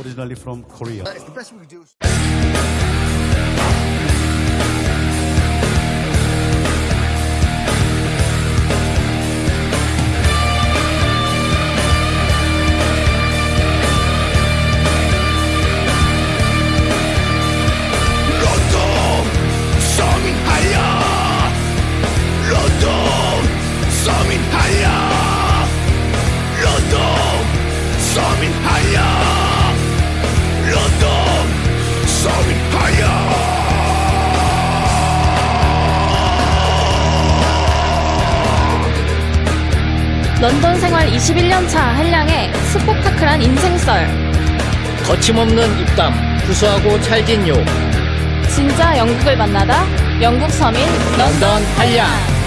originally from Korea. It's 런던 생활 21년 차 한량의 스포타클한 인생썰. 거침없는 입담, 구수하고 찰진 욕, 진짜 영국을 만나다 영국 서민 런던 한량.